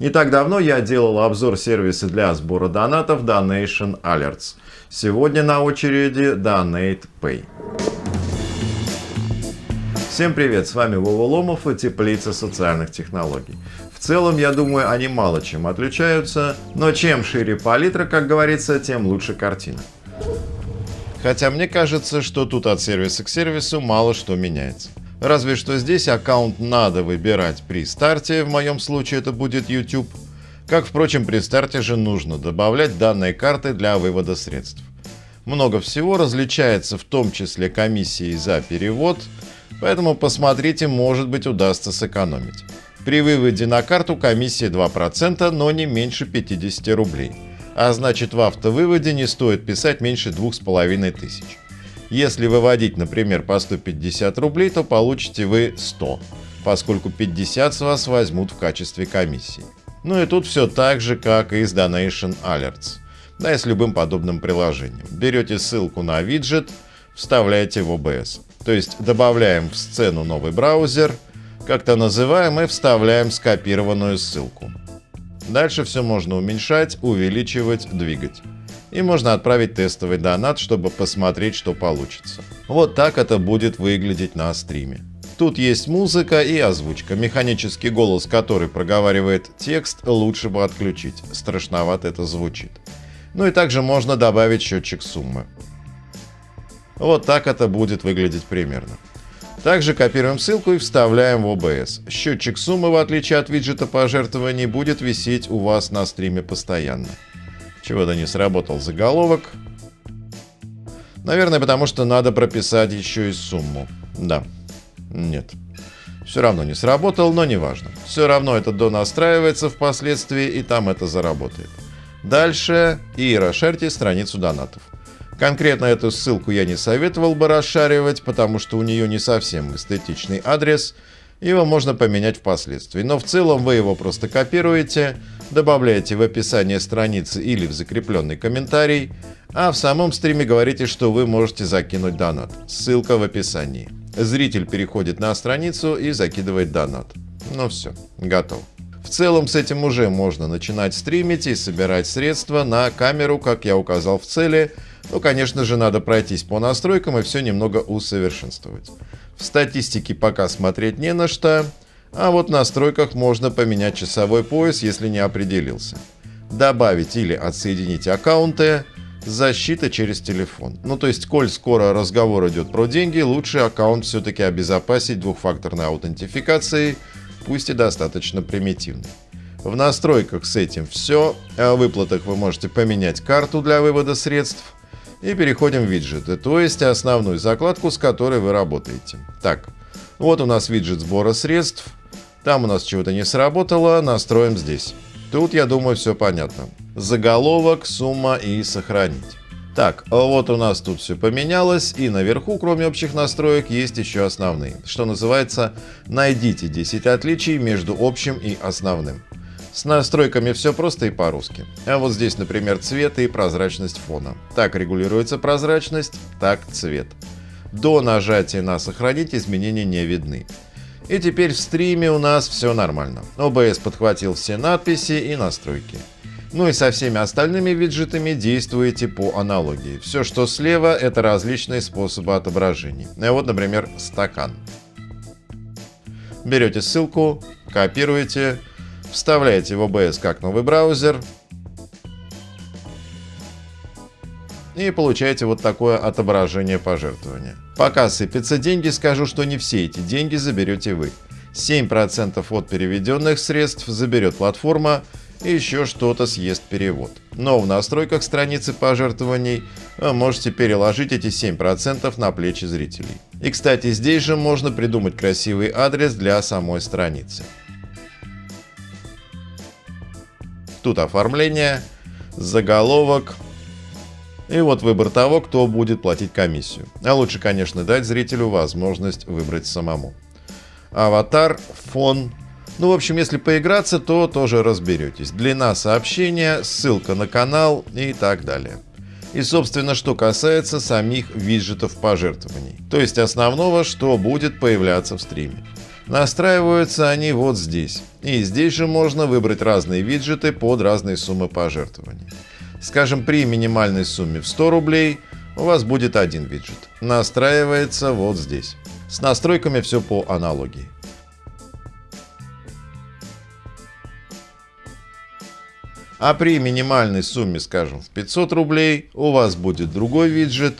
Не так давно я делал обзор сервиса для сбора донатов Donation Alerts. Сегодня на очереди Donate Pay. Всем привет, с вами Вова Ломов и Теплица социальных технологий. В целом, я думаю, они мало чем отличаются, но чем шире палитра, как говорится, тем лучше картина. Хотя мне кажется, что тут от сервиса к сервису мало что меняется. Разве что здесь аккаунт надо выбирать при старте, в моем случае это будет YouTube. Как, впрочем, при старте же нужно добавлять данные карты для вывода средств. Много всего различается, в том числе комиссии за перевод, поэтому посмотрите, может быть удастся сэкономить. При выводе на карту комиссия 2%, но не меньше 50 рублей. А значит в автовыводе не стоит писать меньше 2500. Если выводить, например, по 150 рублей, то получите вы 100, поскольку 50 с вас возьмут в качестве комиссии. Ну и тут все так же, как и с Donation Alerts, да и с любым подобным приложением. Берете ссылку на виджет, вставляете в OBS. То есть добавляем в сцену новый браузер, как-то называем и вставляем скопированную ссылку. Дальше все можно уменьшать, увеличивать, двигать и можно отправить тестовый донат, чтобы посмотреть, что получится. Вот так это будет выглядеть на стриме. Тут есть музыка и озвучка. Механический голос, который проговаривает текст, лучше бы отключить. Страшновато это звучит. Ну и также можно добавить счетчик суммы. Вот так это будет выглядеть примерно. Также копируем ссылку и вставляем в OBS. Счетчик суммы, в отличие от виджета пожертвований, будет висеть у вас на стриме постоянно. Чего-то не сработал заголовок. Наверное, потому что надо прописать еще и сумму. Да. Нет. Все равно не сработал, но неважно. Все равно это донастраивается впоследствии, и там это заработает. Дальше и расширьте страницу донатов. Конкретно эту ссылку я не советовал бы расшаривать, потому что у нее не совсем эстетичный адрес, его можно поменять впоследствии. Но в целом вы его просто копируете, добавляете в описание страницы или в закрепленный комментарий, а в самом стриме говорите, что вы можете закинуть донат. Ссылка в описании. Зритель переходит на страницу и закидывает донат. Ну все, готов. В целом с этим уже можно начинать стримить и собирать средства на камеру, как я указал в цели. Ну, конечно же, надо пройтись по настройкам и все немного усовершенствовать. В статистике пока смотреть не на что. А вот в настройках можно поменять часовой пояс, если не определился. Добавить или отсоединить аккаунты. Защита через телефон. Ну то есть, коль скоро разговор идет про деньги, лучше аккаунт все-таки обезопасить двухфакторной аутентификацией, пусть и достаточно примитивной. В настройках с этим все. О выплатах вы можете поменять карту для вывода средств. И переходим в виджеты, то есть основную закладку, с которой вы работаете. Так, вот у нас виджет сбора средств. Там у нас чего-то не сработало, настроим здесь. Тут, я думаю, все понятно. Заголовок, сумма и сохранить. Так, вот у нас тут все поменялось, и наверху, кроме общих настроек, есть еще основные. Что называется, найдите 10 отличий между общим и основным. С настройками все просто и по-русски. А вот здесь, например, цвет и прозрачность фона. Так регулируется прозрачность, так цвет. До нажатия на «Сохранить» изменения не видны. И теперь в стриме у нас все нормально. OBS подхватил все надписи и настройки. Ну и со всеми остальными виджетами действуете по аналогии. Все, что слева, это различные способы отображений. Вот, например, стакан. Берете ссылку, копируете, вставляете в OBS как новый браузер, и получаете вот такое отображение пожертвования. Пока сыпятся деньги, скажу, что не все эти деньги заберете вы. 7% от переведенных средств заберет платформа, и еще что-то съест перевод. Но в настройках страницы пожертвований вы можете переложить эти 7% на плечи зрителей. И кстати, здесь же можно придумать красивый адрес для самой страницы. Тут оформление, заголовок, и вот выбор того, кто будет платить комиссию. А лучше, конечно, дать зрителю возможность выбрать самому. Аватар, фон. Ну, в общем, если поиграться, то тоже разберетесь. Длина сообщения, ссылка на канал и так далее. И, собственно, что касается самих виджетов пожертвований. То есть основного, что будет появляться в стриме. Настраиваются они вот здесь. И здесь же можно выбрать разные виджеты под разные суммы пожертвований. Скажем, при минимальной сумме в 100 рублей у вас будет один виджет. Настраивается вот здесь. С настройками все по аналогии. А при минимальной сумме, скажем, в 500 рублей, у вас будет другой виджет.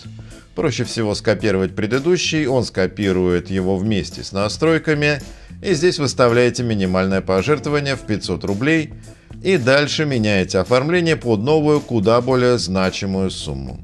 Проще всего скопировать предыдущий, он скопирует его вместе с настройками. И здесь выставляете минимальное пожертвование в 500 рублей. И дальше меняете оформление под новую, куда более значимую сумму.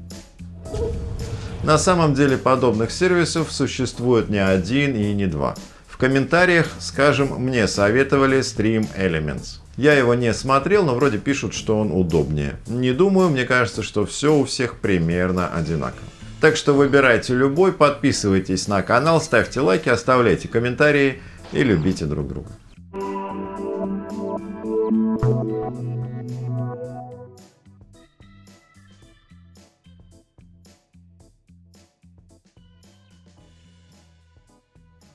На самом деле подобных сервисов существует не один и не два. В комментариях, скажем, мне советовали Stream Elements. Я его не смотрел, но вроде пишут, что он удобнее. Не думаю, мне кажется, что все у всех примерно одинаково. Так что выбирайте любой, подписывайтесь на канал, ставьте лайки, оставляйте комментарии и любите друг друга.